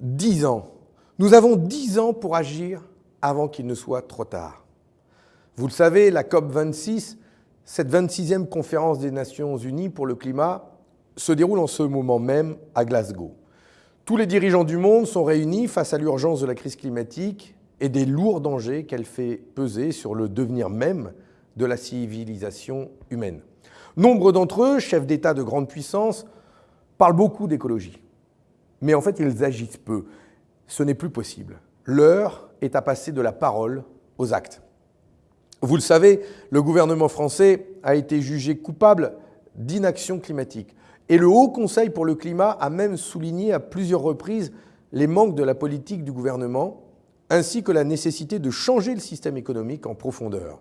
Dix ans. Nous avons dix ans pour agir avant qu'il ne soit trop tard. Vous le savez, la COP26, cette 26e conférence des Nations Unies pour le climat, se déroule en ce moment même à Glasgow. Tous les dirigeants du monde sont réunis face à l'urgence de la crise climatique et des lourds dangers qu'elle fait peser sur le devenir même de la civilisation humaine. Nombre d'entre eux, chefs d'État de grande puissance, parlent beaucoup d'écologie. Mais en fait, ils agissent peu. Ce n'est plus possible. L'heure est à passer de la parole aux actes. Vous le savez, le gouvernement français a été jugé coupable d'inaction climatique. Et le Haut Conseil pour le climat a même souligné à plusieurs reprises les manques de la politique du gouvernement, ainsi que la nécessité de changer le système économique en profondeur.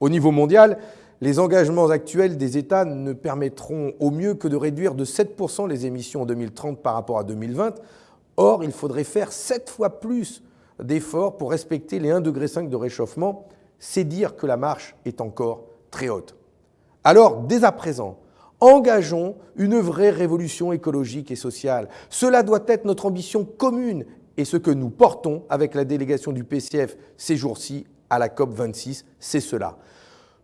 Au niveau mondial, les engagements actuels des États ne permettront au mieux que de réduire de 7% les émissions en 2030 par rapport à 2020. Or, il faudrait faire 7 fois plus d'efforts pour respecter les 1,5 degré de réchauffement. C'est dire que la marche est encore très haute. Alors, dès à présent, engageons une vraie révolution écologique et sociale. Cela doit être notre ambition commune et ce que nous portons avec la délégation du PCF ces jours-ci à la COP26, c'est cela.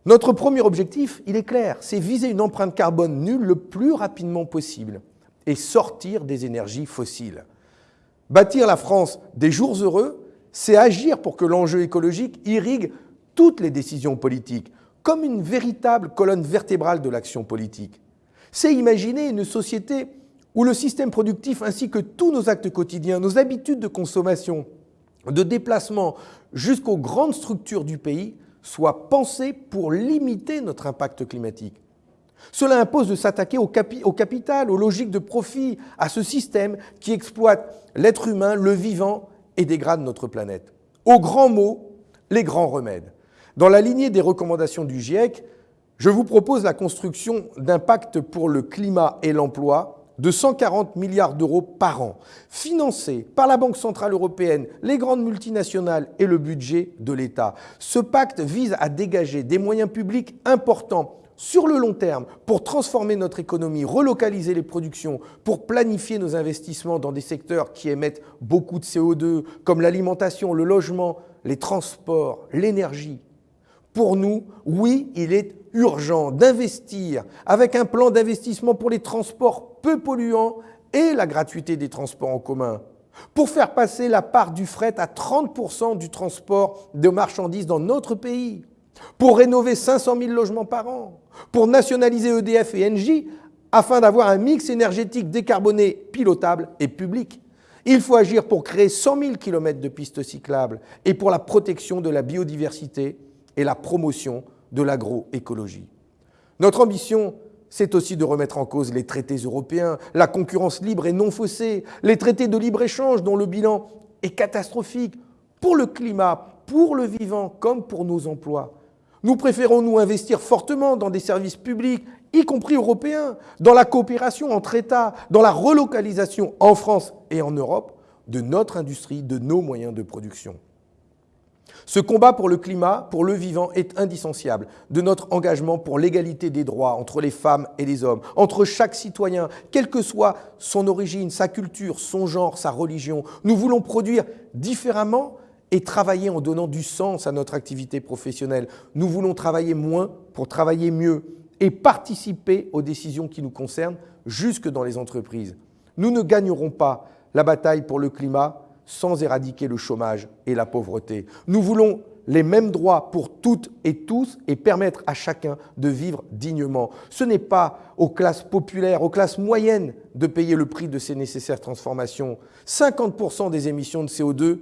Notre premier objectif, il est clair, c'est viser une empreinte carbone nulle le plus rapidement possible et sortir des énergies fossiles. Bâtir la France des jours heureux, c'est agir pour que l'enjeu écologique irrigue toutes les décisions politiques, comme une véritable colonne vertébrale de l'action politique. C'est imaginer une société où le système productif ainsi que tous nos actes quotidiens, nos habitudes de consommation, de déplacement jusqu'aux grandes structures du pays soit pensé pour limiter notre impact climatique. Cela impose de s'attaquer au, capital, aux logiques de profit, à ce système qui exploite l'être humain, le vivant et dégrade notre planète. Aux grands mots, les grands remèdes. Dans la lignée des recommandations du GIEC, je vous propose la construction d'un pacte pour le climat et l'emploi de 140 milliards d'euros par an, financés par la Banque Centrale Européenne, les grandes multinationales et le budget de l'État. Ce pacte vise à dégager des moyens publics importants sur le long terme pour transformer notre économie, relocaliser les productions, pour planifier nos investissements dans des secteurs qui émettent beaucoup de CO2, comme l'alimentation, le logement, les transports, l'énergie. Pour nous, oui, il est urgent d'investir avec un plan d'investissement pour les transports peu polluants et la gratuité des transports en commun. Pour faire passer la part du fret à 30% du transport de marchandises dans notre pays, pour rénover 500 000 logements par an, pour nationaliser EDF et Engie afin d'avoir un mix énergétique décarboné, pilotable et public. Il faut agir pour créer 100 000 km de pistes cyclables et pour la protection de la biodiversité et la promotion de l'agroécologie. Notre ambition, c'est aussi de remettre en cause les traités européens, la concurrence libre et non faussée, les traités de libre-échange dont le bilan est catastrophique pour le climat, pour le vivant comme pour nos emplois. Nous préférons nous investir fortement dans des services publics, y compris européens, dans la coopération entre États, dans la relocalisation en France et en Europe de notre industrie, de nos moyens de production. Ce combat pour le climat, pour le vivant, est indissociable de notre engagement pour l'égalité des droits entre les femmes et les hommes, entre chaque citoyen, quelle que soit son origine, sa culture, son genre, sa religion. Nous voulons produire différemment et travailler en donnant du sens à notre activité professionnelle. Nous voulons travailler moins pour travailler mieux et participer aux décisions qui nous concernent jusque dans les entreprises. Nous ne gagnerons pas la bataille pour le climat sans éradiquer le chômage et la pauvreté. Nous voulons les mêmes droits pour toutes et tous et permettre à chacun de vivre dignement. Ce n'est pas aux classes populaires, aux classes moyennes de payer le prix de ces nécessaires transformations. 50% des émissions de CO2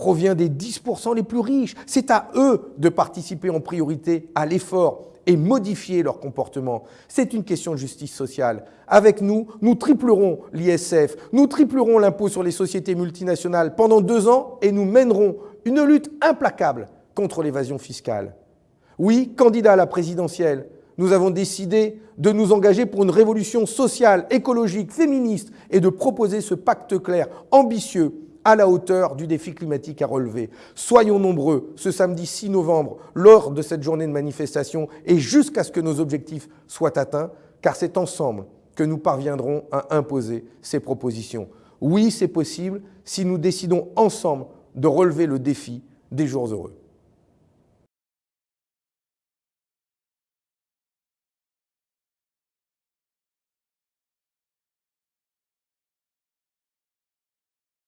provient des 10% les plus riches. C'est à eux de participer en priorité à l'effort et modifier leur comportement. C'est une question de justice sociale. Avec nous, nous triplerons l'ISF, nous triplerons l'impôt sur les sociétés multinationales pendant deux ans et nous mènerons une lutte implacable contre l'évasion fiscale. Oui, candidat à la présidentielle, nous avons décidé de nous engager pour une révolution sociale, écologique, féministe et de proposer ce pacte clair, ambitieux, à la hauteur du défi climatique à relever. Soyons nombreux ce samedi 6 novembre lors de cette journée de manifestation et jusqu'à ce que nos objectifs soient atteints, car c'est ensemble que nous parviendrons à imposer ces propositions. Oui, c'est possible si nous décidons ensemble de relever le défi des jours heureux.